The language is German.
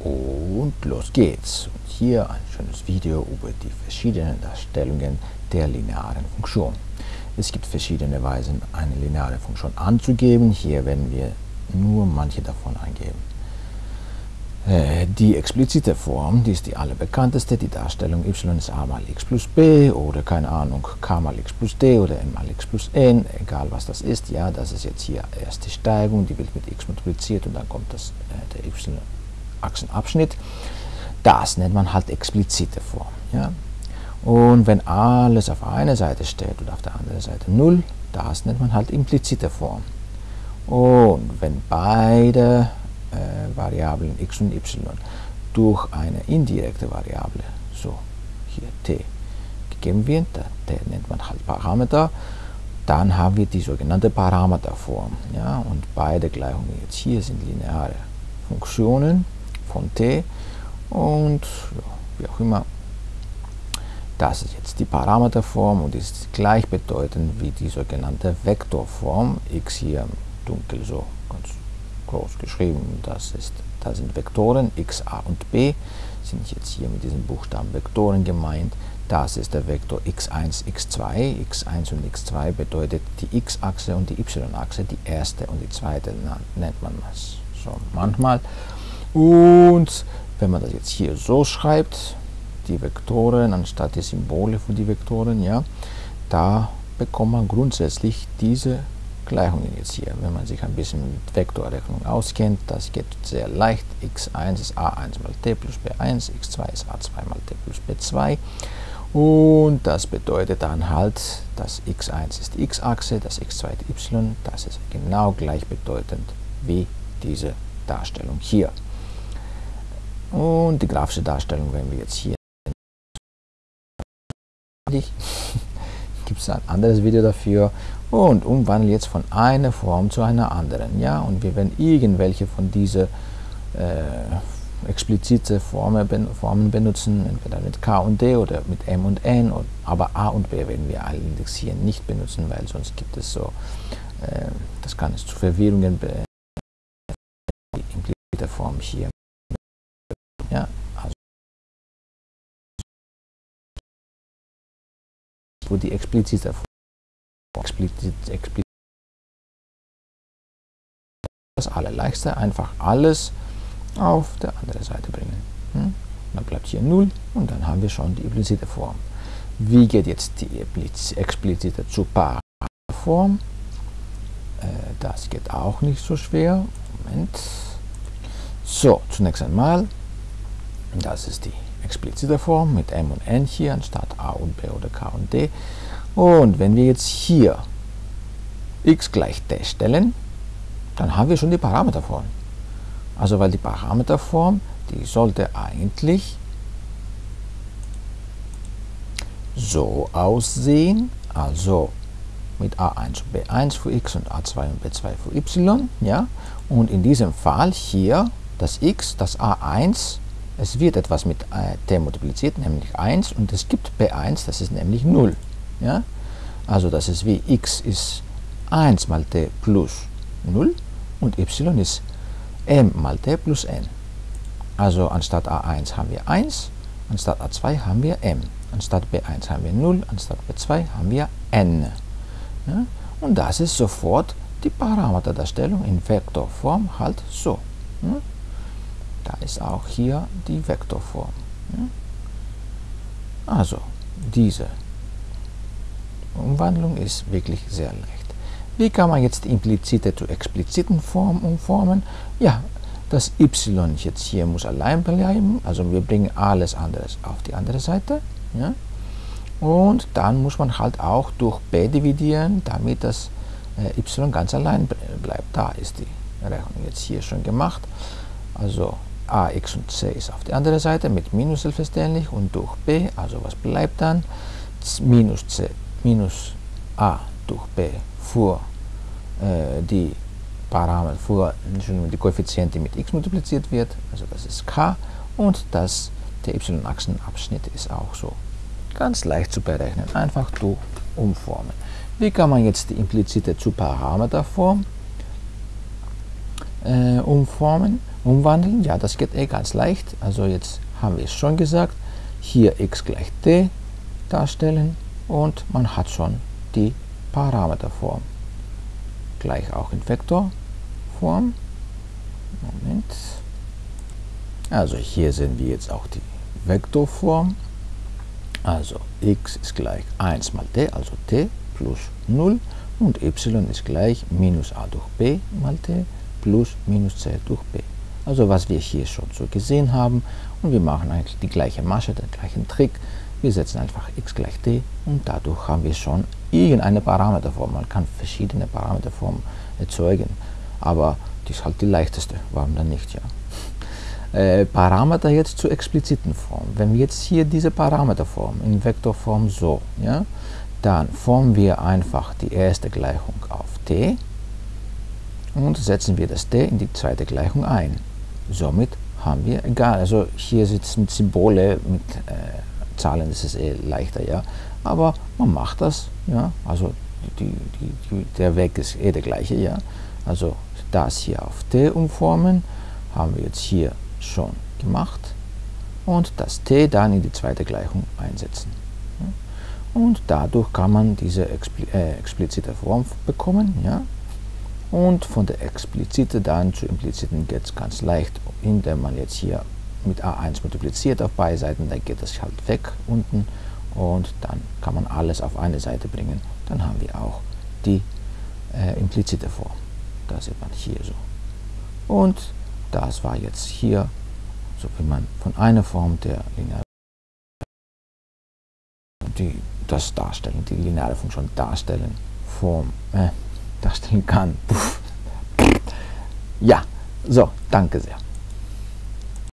Und los geht's. Und hier ein schönes Video über die verschiedenen Darstellungen der linearen Funktion. Es gibt verschiedene Weisen, eine lineare Funktion anzugeben. Hier werden wir nur manche davon eingeben. Äh, die explizite Form, die ist die allerbekannteste, die Darstellung y ist a mal x plus b oder keine Ahnung, k mal x plus d oder n mal x plus n, egal was das ist. Ja, das ist jetzt hier erst die Steigung, die wird mit x multipliziert und dann kommt das, äh, der y-Achsenabschnitt. Das nennt man halt explizite Form. Ja. Und wenn alles auf einer Seite steht und auf der anderen Seite 0, das nennt man halt implizite Form. Und wenn beide äh, Variablen x und y durch eine indirekte Variable, so hier t, gegeben wird, der nennt man halt Parameter, dann haben wir die sogenannte Parameterform. Ja, und beide Gleichungen jetzt hier sind lineare Funktionen von t und ja, wie auch immer. Das ist jetzt die Parameterform und ist gleichbedeutend wie die sogenannte Vektorform, x hier dunkel so ganz groß geschrieben. Das, ist, das sind Vektoren, x, a und b, sind jetzt hier mit diesem Buchstaben Vektoren gemeint. Das ist der Vektor x1, x2. x1 und x2 bedeutet die x-Achse und die y-Achse, die erste und die zweite nennt man das so manchmal. Und wenn man das jetzt hier so schreibt, die Vektoren anstatt die Symbole für die Vektoren, ja, da bekommt man grundsätzlich diese Gleichungen jetzt hier. Wenn man sich ein bisschen mit Vektorrechnung auskennt, das geht sehr leicht. x1 ist a1 mal t plus b1, x2 ist a2 mal t plus b2. Und das bedeutet dann halt, dass x1 ist die x-Achse, das x2 die y, das ist genau gleichbedeutend wie diese Darstellung hier. Und die grafische Darstellung werden wir jetzt hier gibt es ein anderes Video dafür und umwandeln jetzt von einer Form zu einer anderen. Ja, und wir werden irgendwelche von diesen äh, explizite Formen, Formen benutzen, entweder mit K und D oder mit M und N, und, aber A und B werden wir alle indexieren nicht benutzen, weil sonst gibt es so, äh, das kann es zu Verwirrungen die implizite Form hier. Ja, also wo die explizite Form explizit, explizit das allerleichteste, einfach alles auf der anderen Seite bringen. Hm? Dann bleibt hier 0 und dann haben wir schon die implizite Form. Wie geht jetzt die explizite zu Paraform? Äh, das geht auch nicht so schwer. Moment. So, zunächst einmal, das ist die explizite Form mit m und n hier anstatt a und b oder k und d. Und wenn wir jetzt hier x gleich d stellen, dann haben wir schon die Parameterform. Also weil die Parameterform, die sollte eigentlich so aussehen, also mit a1 und b1 für x und a2 und b2 für y, ja, und in diesem Fall hier das x, das a1, es wird etwas mit äh, t multipliziert, nämlich 1, und es gibt b1, das ist nämlich 0. Ja? Also das ist wie x ist 1 mal t plus 0 und y ist m mal t plus n. Also anstatt a1 haben wir 1, anstatt a2 haben wir m, anstatt b1 haben wir 0, anstatt b2 haben wir n. Ja? Und das ist sofort die Parameterdarstellung in Vektorform halt so. Ja? Da ist auch hier die Vektorform. Also diese Umwandlung ist wirklich sehr leicht. Wie kann man jetzt implizite zu expliziten Form umformen? Ja, das y jetzt hier muss allein bleiben, also wir bringen alles anderes auf die andere Seite. Ja? Und dann muss man halt auch durch b dividieren, damit das äh, y ganz allein bleibt. Da ist die Rechnung jetzt hier schon gemacht. Also a, x und c ist auf der anderen Seite mit Minus selbstverständlich und durch b, also was bleibt dann? Minus c minus a durch b für äh, die Parameter, für die Koeffiziente mit x multipliziert wird, also das ist k und das, der y-Achsenabschnitt ist auch so ganz leicht zu berechnen, einfach durch umformen. Wie kann man jetzt die implizite zu Parameterform äh, umformen? Umwandeln? Ja, das geht eh ganz leicht. Also jetzt haben wir es schon gesagt. Hier x gleich t darstellen und man hat schon die Parameterform. Gleich auch in Vektorform. Moment. Also hier sehen wir jetzt auch die Vektorform. Also x ist gleich 1 mal t, also t plus 0 und y ist gleich minus a durch b mal t plus minus c durch b. Also was wir hier schon so gesehen haben und wir machen eigentlich die gleiche Masche, den gleichen Trick. Wir setzen einfach x gleich t und dadurch haben wir schon irgendeine Parameterform. Man kann verschiedene Parameterformen erzeugen, aber die ist halt die leichteste, warum dann nicht, ja. Äh, Parameter jetzt zur expliziten Form. Wenn wir jetzt hier diese Parameterform in Vektorform so, ja, dann formen wir einfach die erste Gleichung auf t und setzen wir das t in die zweite Gleichung ein. Somit haben wir, egal, also hier sitzen Symbole mit äh, Zahlen, das ist eh leichter, ja, aber man macht das, ja, also die, die, die, der Weg ist eh der gleiche, ja, also das hier auf t umformen, haben wir jetzt hier schon gemacht und das t dann in die zweite Gleichung einsetzen und dadurch kann man diese expli äh, explizite Form bekommen. Ja? Und von der explizite dann zu impliziten geht es ganz leicht, indem man jetzt hier mit a1 multipliziert auf beide Seiten, dann geht das halt weg unten und dann kann man alles auf eine Seite bringen. Dann haben wir auch die äh, implizite Form. Das sieht man hier so. Und das war jetzt hier, so wie man von einer Form der linearen die das darstellen, die lineare Funktion darstellen, Form, äh, darstellen kann. Ja, so, danke sehr.